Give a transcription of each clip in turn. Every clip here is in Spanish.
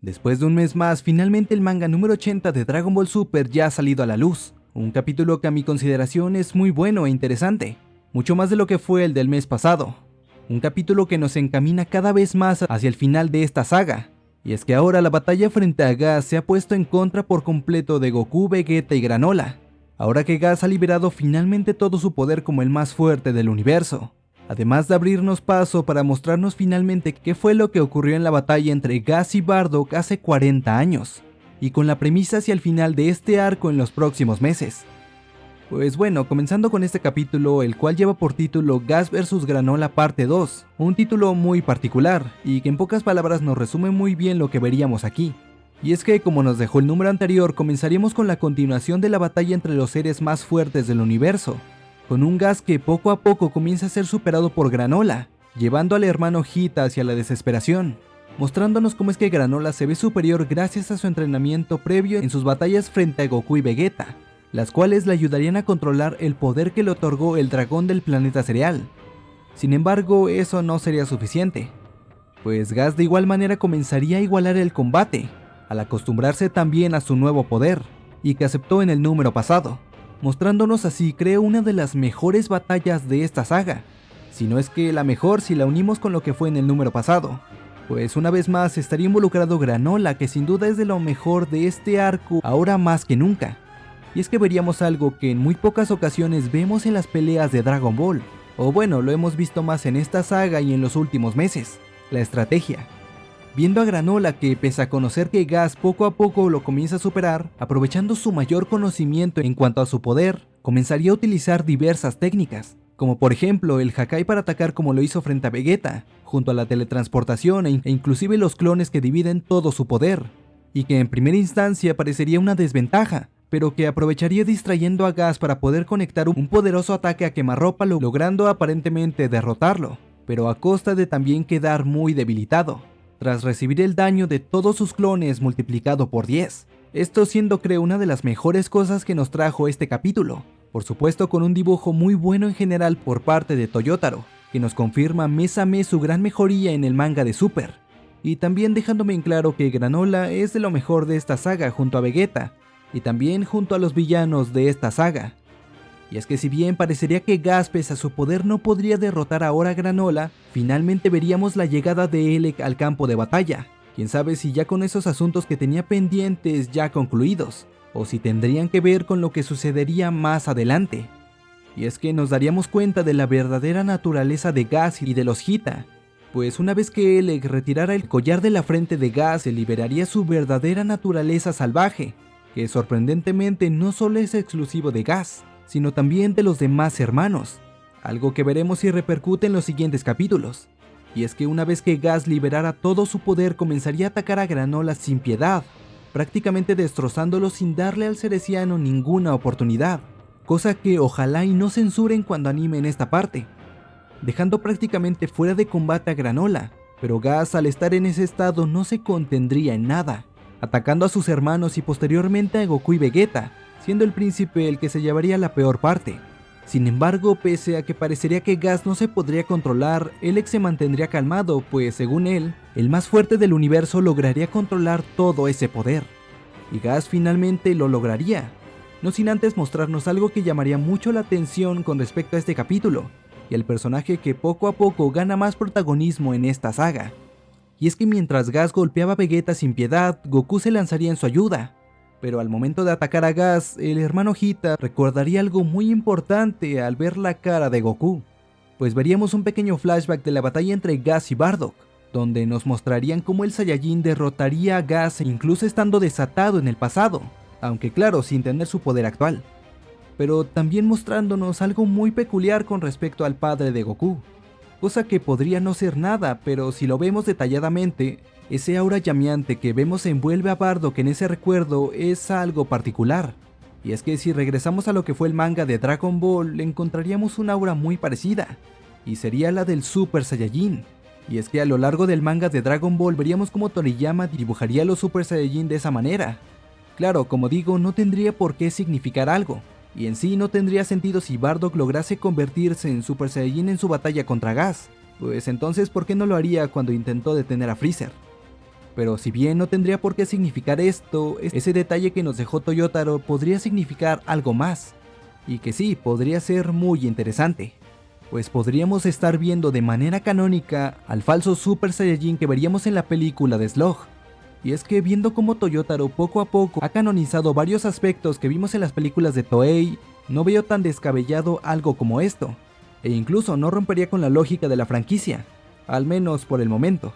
Después de un mes más, finalmente el manga número 80 de Dragon Ball Super ya ha salido a la luz. Un capítulo que a mi consideración es muy bueno e interesante, mucho más de lo que fue el del mes pasado. Un capítulo que nos encamina cada vez más hacia el final de esta saga. Y es que ahora la batalla frente a Gas se ha puesto en contra por completo de Goku, Vegeta y Granola. Ahora que Gas ha liberado finalmente todo su poder como el más fuerte del universo además de abrirnos paso para mostrarnos finalmente qué fue lo que ocurrió en la batalla entre Gas y Bardock hace 40 años, y con la premisa hacia el final de este arco en los próximos meses. Pues bueno, comenzando con este capítulo, el cual lleva por título Gas vs Granola parte 2, un título muy particular, y que en pocas palabras nos resume muy bien lo que veríamos aquí. Y es que, como nos dejó el número anterior, comenzaríamos con la continuación de la batalla entre los seres más fuertes del universo, con un gas que poco a poco comienza a ser superado por Granola, llevando al hermano Hita hacia la desesperación, mostrándonos cómo es que Granola se ve superior gracias a su entrenamiento previo en sus batallas frente a Goku y Vegeta, las cuales le ayudarían a controlar el poder que le otorgó el dragón del planeta cereal. Sin embargo, eso no sería suficiente, pues Gas de igual manera comenzaría a igualar el combate, al acostumbrarse también a su nuevo poder, y que aceptó en el número pasado mostrándonos así creo una de las mejores batallas de esta saga, si no es que la mejor si la unimos con lo que fue en el número pasado, pues una vez más estaría involucrado Granola que sin duda es de lo mejor de este arco ahora más que nunca, y es que veríamos algo que en muy pocas ocasiones vemos en las peleas de Dragon Ball, o bueno, lo hemos visto más en esta saga y en los últimos meses, la estrategia viendo a Granola que pese a conocer que Gas poco a poco lo comienza a superar, aprovechando su mayor conocimiento en cuanto a su poder, comenzaría a utilizar diversas técnicas, como por ejemplo el Hakai para atacar como lo hizo frente a Vegeta, junto a la teletransportación e, e inclusive los clones que dividen todo su poder, y que en primera instancia parecería una desventaja, pero que aprovecharía distrayendo a Gas para poder conectar un poderoso ataque a quemarropa logrando aparentemente derrotarlo, pero a costa de también quedar muy debilitado tras recibir el daño de todos sus clones multiplicado por 10. Esto siendo creo una de las mejores cosas que nos trajo este capítulo, por supuesto con un dibujo muy bueno en general por parte de Toyotaro, que nos confirma mes a mes su gran mejoría en el manga de Super, y también dejándome en claro que Granola es de lo mejor de esta saga junto a Vegeta, y también junto a los villanos de esta saga, y es que si bien parecería que Gas a su poder no podría derrotar ahora a Granola, finalmente veríamos la llegada de Elec al campo de batalla. Quién sabe si ya con esos asuntos que tenía pendientes ya concluidos, o si tendrían que ver con lo que sucedería más adelante. Y es que nos daríamos cuenta de la verdadera naturaleza de Gas y de los Hita, pues una vez que Elec retirara el collar de la frente de Gas se liberaría su verdadera naturaleza salvaje, que sorprendentemente no solo es exclusivo de Gas, sino también de los demás hermanos, algo que veremos si repercute en los siguientes capítulos. Y es que una vez que Gas liberara todo su poder comenzaría a atacar a Granola sin piedad, prácticamente destrozándolo sin darle al cereciano ninguna oportunidad, cosa que ojalá y no censuren cuando animen esta parte, dejando prácticamente fuera de combate a Granola, pero Gas al estar en ese estado no se contendría en nada, atacando a sus hermanos y posteriormente a Goku y Vegeta, siendo el príncipe el que se llevaría la peor parte. Sin embargo, pese a que parecería que Gas no se podría controlar, Alex se mantendría calmado, pues según él, el más fuerte del universo lograría controlar todo ese poder. Y Gas finalmente lo lograría, no sin antes mostrarnos algo que llamaría mucho la atención con respecto a este capítulo, y el personaje que poco a poco gana más protagonismo en esta saga. Y es que mientras Gas golpeaba a Vegeta sin piedad, Goku se lanzaría en su ayuda, pero al momento de atacar a Gas, el hermano Hita recordaría algo muy importante al ver la cara de Goku, pues veríamos un pequeño flashback de la batalla entre Gas y Bardock, donde nos mostrarían cómo el Saiyajin derrotaría a Gas incluso estando desatado en el pasado, aunque claro, sin tener su poder actual. Pero también mostrándonos algo muy peculiar con respecto al padre de Goku, cosa que podría no ser nada, pero si lo vemos detalladamente, ese aura llameante que vemos envuelve a Bardock en ese recuerdo es algo particular. Y es que si regresamos a lo que fue el manga de Dragon Ball, encontraríamos una aura muy parecida, y sería la del Super Saiyajin. Y es que a lo largo del manga de Dragon Ball veríamos cómo Toriyama dibujaría los Super Saiyajin de esa manera. Claro, como digo, no tendría por qué significar algo, y en sí no tendría sentido si Bardock lograse convertirse en Super Saiyajin en su batalla contra Gas, pues entonces ¿por qué no lo haría cuando intentó detener a Freezer? Pero si bien no tendría por qué significar esto, ese detalle que nos dejó Toyotaro podría significar algo más. Y que sí, podría ser muy interesante. Pues podríamos estar viendo de manera canónica al falso Super Saiyajin que veríamos en la película de Slug. Y es que viendo cómo Toyotaro poco a poco ha canonizado varios aspectos que vimos en las películas de Toei, no veo tan descabellado algo como esto. E incluso no rompería con la lógica de la franquicia, al menos por el momento.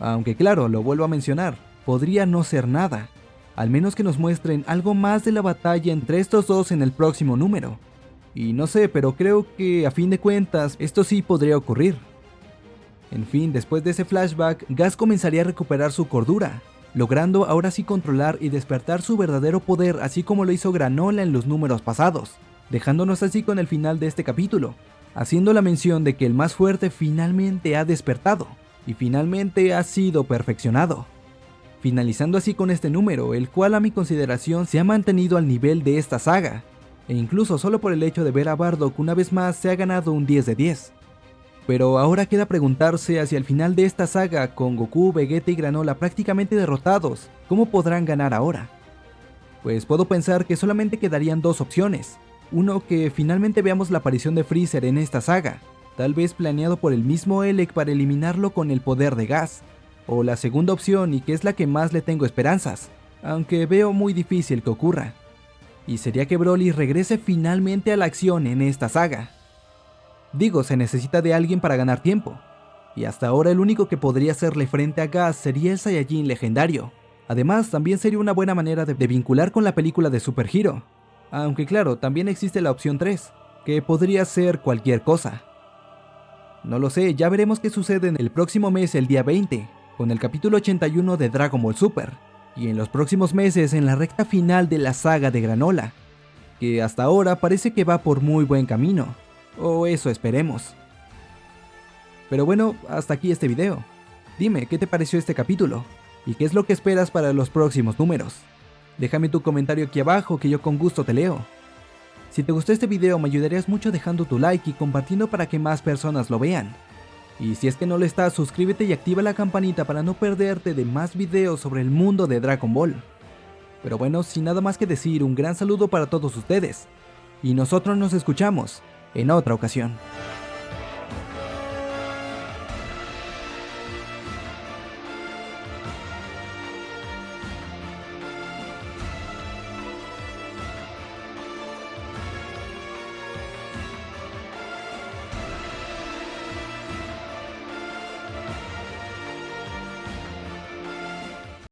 Aunque claro, lo vuelvo a mencionar, podría no ser nada, al menos que nos muestren algo más de la batalla entre estos dos en el próximo número. Y no sé, pero creo que a fin de cuentas esto sí podría ocurrir. En fin, después de ese flashback, Gas comenzaría a recuperar su cordura, logrando ahora sí controlar y despertar su verdadero poder así como lo hizo Granola en los números pasados, dejándonos así con el final de este capítulo, haciendo la mención de que el más fuerte finalmente ha despertado y finalmente ha sido perfeccionado. Finalizando así con este número, el cual a mi consideración se ha mantenido al nivel de esta saga, e incluso solo por el hecho de ver a Bardock una vez más se ha ganado un 10 de 10. Pero ahora queda preguntarse hacia el final de esta saga con Goku, Vegeta y Granola prácticamente derrotados, ¿cómo podrán ganar ahora? Pues puedo pensar que solamente quedarían dos opciones. Uno, que finalmente veamos la aparición de Freezer en esta saga, tal vez planeado por el mismo Elec para eliminarlo con el poder de gas, o la segunda opción y que es la que más le tengo esperanzas, aunque veo muy difícil que ocurra, y sería que Broly regrese finalmente a la acción en esta saga. Digo, se necesita de alguien para ganar tiempo, y hasta ahora el único que podría hacerle frente a Gas sería el Saiyajin legendario. Además, también sería una buena manera de, de vincular con la película de Super Hero, aunque claro, también existe la opción 3, que podría ser cualquier cosa. No lo sé, ya veremos qué sucede en el próximo mes, el día 20, con el capítulo 81 de Dragon Ball Super, y en los próximos meses en la recta final de la saga de Granola, que hasta ahora parece que va por muy buen camino, o eso esperemos. Pero bueno, hasta aquí este video. Dime, ¿qué te pareció este capítulo? ¿Y qué es lo que esperas para los próximos números? Déjame tu comentario aquí abajo que yo con gusto te leo. Si te gustó este video me ayudarías mucho dejando tu like y compartiendo para que más personas lo vean. Y si es que no lo estás, suscríbete y activa la campanita para no perderte de más videos sobre el mundo de Dragon Ball. Pero bueno, sin nada más que decir, un gran saludo para todos ustedes. Y nosotros nos escuchamos en otra ocasión.